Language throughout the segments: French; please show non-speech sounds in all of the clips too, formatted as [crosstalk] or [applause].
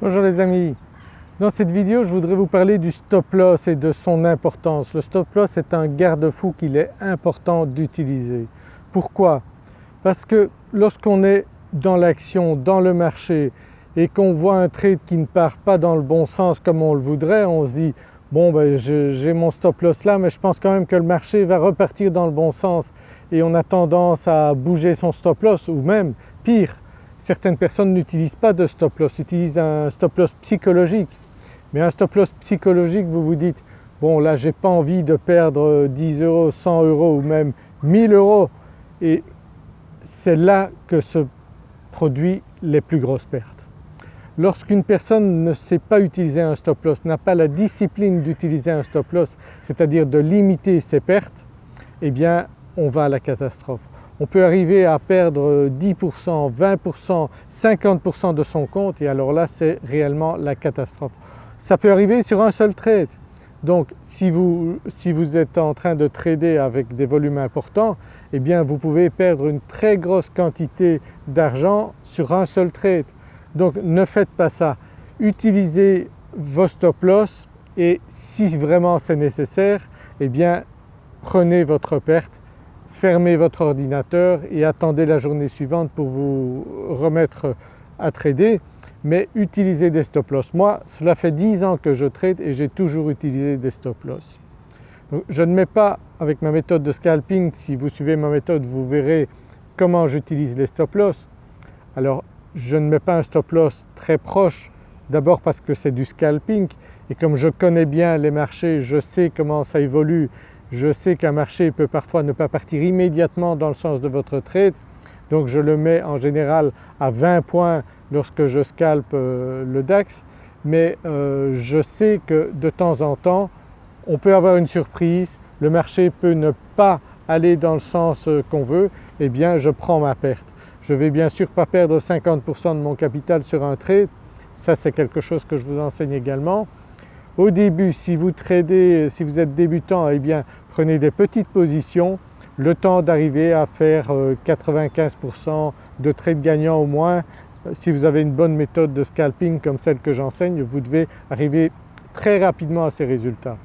Bonjour les amis, dans cette vidéo je voudrais vous parler du stop loss et de son importance. Le stop loss est un garde-fou qu'il est important d'utiliser. Pourquoi? Parce que lorsqu'on est dans l'action, dans le marché et qu'on voit un trade qui ne part pas dans le bon sens comme on le voudrait, on se dit bon ben j'ai mon stop loss là mais je pense quand même que le marché va repartir dans le bon sens et on a tendance à bouger son stop loss ou même pire certaines personnes n'utilisent pas de stop loss, utilisent un stop loss psychologique. Mais un stop loss psychologique vous vous dites bon là j'ai pas envie de perdre 10 euros, 100 euros ou même 1000 euros et c'est là que se produisent les plus grosses pertes. Lorsqu'une personne ne sait pas utiliser un stop loss, n'a pas la discipline d'utiliser un stop loss, c'est-à-dire de limiter ses pertes, eh bien on va à la catastrophe on peut arriver à perdre 10%, 20%, 50% de son compte et alors là c'est réellement la catastrophe. Ça peut arriver sur un seul trade. Donc si vous, si vous êtes en train de trader avec des volumes importants, eh bien vous pouvez perdre une très grosse quantité d'argent sur un seul trade. Donc ne faites pas ça. Utilisez vos stop loss et si vraiment c'est nécessaire, eh bien prenez votre perte fermez votre ordinateur et attendez la journée suivante pour vous remettre à trader mais utilisez des stop loss. Moi cela fait 10 ans que je trade et j'ai toujours utilisé des stop loss. je ne mets pas avec ma méthode de scalping, si vous suivez ma méthode vous verrez comment j'utilise les stop loss. Alors je ne mets pas un stop loss très proche d'abord parce que c'est du scalping et comme je connais bien les marchés, je sais comment ça évolue je sais qu'un marché peut parfois ne pas partir immédiatement dans le sens de votre trade donc je le mets en général à 20 points lorsque je scalpe euh, le DAX mais euh, je sais que de temps en temps on peut avoir une surprise, le marché peut ne pas aller dans le sens euh, qu'on veut, eh bien je prends ma perte. Je vais bien sûr pas perdre 50% de mon capital sur un trade, ça c'est quelque chose que je vous enseigne également, au début si vous tradez, si vous êtes débutant, eh bien prenez des petites positions, le temps d'arriver à faire 95% euh, de trades gagnants au moins. Si vous avez une bonne méthode de scalping comme celle que j'enseigne, vous devez arriver très rapidement à ces résultats.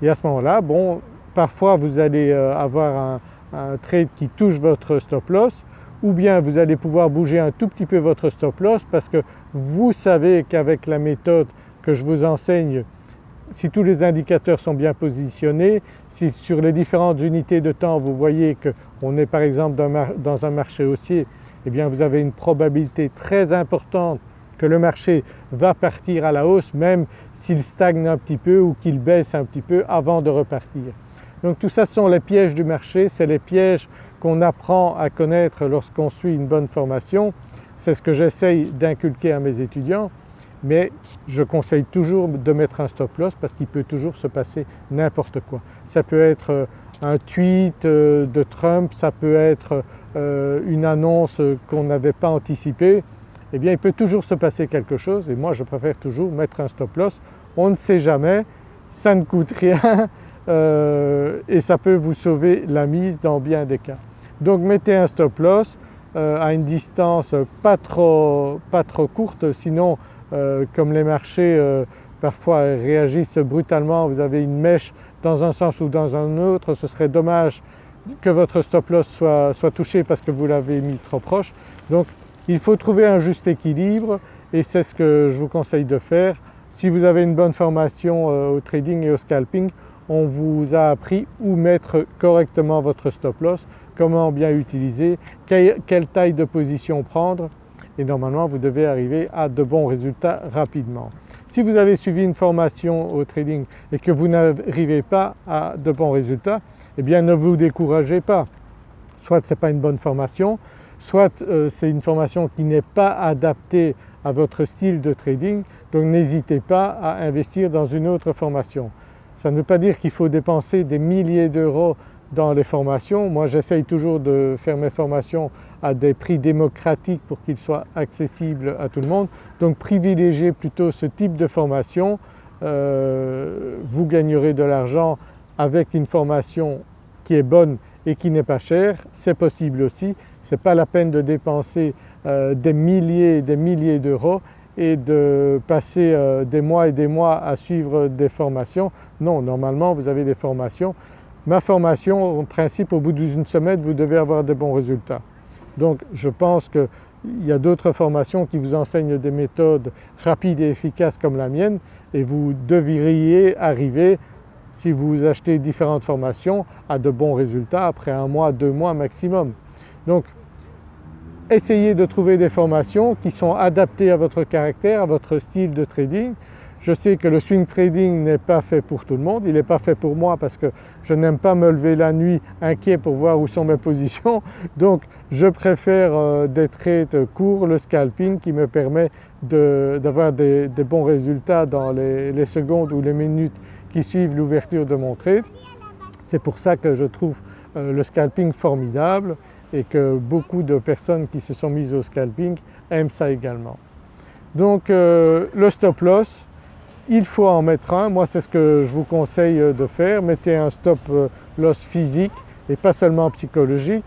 Et à ce moment-là, bon, parfois vous allez euh, avoir un trade qui touche votre stop loss ou bien vous allez pouvoir bouger un tout petit peu votre stop loss parce que vous savez qu'avec la méthode que je vous enseigne si tous les indicateurs sont bien positionnés, si sur les différentes unités de temps vous voyez qu'on est par exemple dans un marché haussier, eh bien vous avez une probabilité très importante que le marché va partir à la hausse même s'il stagne un petit peu ou qu'il baisse un petit peu avant de repartir. Donc tout ça sont les pièges du marché, c'est les pièges qu'on apprend à connaître lorsqu'on suit une bonne formation. C'est ce que j'essaye d'inculquer à mes étudiants mais je conseille toujours de mettre un stop loss parce qu'il peut toujours se passer n'importe quoi. Ça peut être euh, un tweet euh, de Trump, ça peut être euh, une annonce qu'on n'avait pas anticipée, eh bien il peut toujours se passer quelque chose et moi je préfère toujours mettre un stop loss. On ne sait jamais, ça ne coûte [laughs] rien et ça peut vous sauver la mise dans bien des cas. Donc mettez un stop loss à une distance pas trop, pas trop courte sinon euh, comme les marchés euh, parfois réagissent brutalement, vous avez une mèche dans un sens ou dans un autre, ce serait dommage que votre stop loss soit, soit touché parce que vous l'avez mis trop proche. Donc il faut trouver un juste équilibre et c'est ce que je vous conseille de faire. Si vous avez une bonne formation euh, au trading et au scalping, on vous a appris où mettre correctement votre stop loss, comment bien utiliser, quelle taille de position prendre et normalement vous devez arriver à de bons résultats rapidement. Si vous avez suivi une formation au trading et que vous n'arrivez pas à de bons résultats, eh bien ne vous découragez pas. Soit ce n'est pas une bonne formation, soit euh, c'est une formation qui n'est pas adaptée à votre style de trading, donc n'hésitez pas à investir dans une autre formation. Ça ne veut pas dire qu'il faut dépenser des milliers d'euros dans les formations. Moi j'essaye toujours de faire mes formations à des prix démocratiques pour qu'ils soient accessibles à tout le monde. Donc privilégiez plutôt ce type de formation, euh, vous gagnerez de l'argent avec une formation qui est bonne et qui n'est pas chère, c'est possible aussi. Ce n'est pas la peine de dépenser euh, des milliers et des milliers d'euros et de passer euh, des mois et des mois à suivre des formations. Non, normalement vous avez des formations. Ma formation, en principe au bout d'une semaine vous devez avoir des bons résultats. Donc je pense qu'il y a d'autres formations qui vous enseignent des méthodes rapides et efficaces comme la mienne et vous devriez arriver si vous achetez différentes formations à de bons résultats après un mois, deux mois maximum. Donc essayez de trouver des formations qui sont adaptées à votre caractère, à votre style de trading. Je sais que le swing trading n'est pas fait pour tout le monde, il n'est pas fait pour moi parce que je n'aime pas me lever la nuit inquiet pour voir où sont mes [laughs] positions. Donc je préfère euh, des trades courts, le scalping qui me permet d'avoir des, bons résultats dans les, secondes ou les minutes qui suivent l'ouverture de mon trade. C'est pour ça que je trouve euh, le scalping formidable et que beaucoup de personnes qui se sont mises au scalping aiment ça également. Donc euh, le stop loss, il faut en mettre un, moi c'est ce que je vous conseille de faire, mettez un stop euh, loss physique et pas seulement psychologique.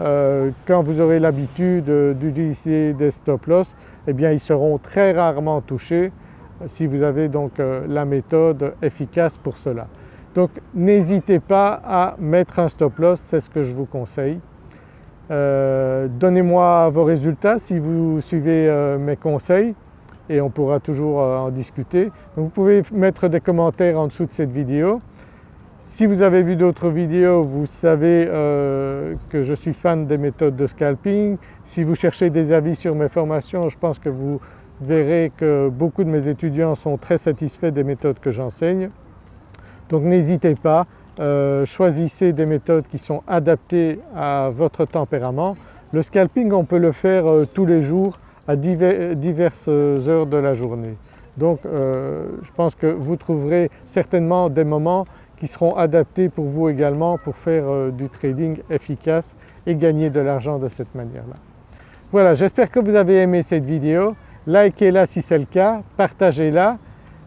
Euh, quand vous aurez l'habitude d'utiliser des stop loss, eh bien ils seront très rarement touchés si vous avez donc la méthode efficace pour cela. Donc n'hésitez pas à mettre un stop loss, c'est ce que je vous conseille. Euh, donnez-moi vos résultats si vous suivez euh, mes conseils et on pourra toujours euh, en discuter. vous pouvez mettre des commentaires en dessous de cette vidéo. Si vous avez vu d'autres vidéos, vous savez que je suis fan des méthodes de scalping. Si vous cherchez des avis sur mes formations, je pense que vous verrez que beaucoup de mes étudiants sont très satisfaits des méthodes que j'enseigne. Donc n'hésitez pas, euh, choisissez des méthodes qui sont adaptées à votre tempérament. Le scalping on peut le faire euh, tous les jours à diverses heures de la journée. Donc euh, je pense que vous trouverez certainement des moments qui seront adaptés pour vous également pour faire du trading efficace et gagner de l'argent de cette manière-là. Voilà, j'espère que vous avez aimé cette vidéo. Likez-la si c'est le cas, partagez-la.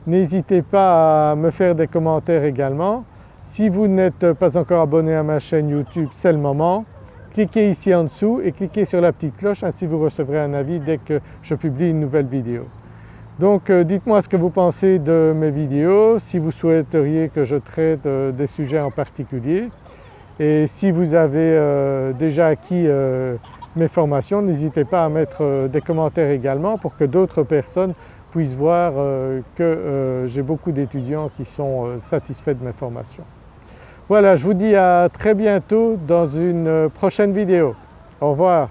N'hésitez pas à me faire des commentaires également. Si vous n'êtes pas encore abonné à ma chaîne YouTube, c'est le moment. Cliquez ici en dessous et cliquez sur la petite cloche, ainsi vous recevrez un avis dès que je publie une nouvelle vidéo. Donc euh, dites-moi ce que vous pensez de mes vidéos, si vous souhaiteriez que je traite euh, des sujets en particulier et si vous avez euh, déjà acquis mes formations, n'hésitez pas à mettre des commentaires également pour que d'autres personnes puissent voir que j'ai beaucoup d'étudiants qui sont satisfaits de mes formations. Voilà, je vous dis à très bientôt dans une prochaine vidéo. Au revoir.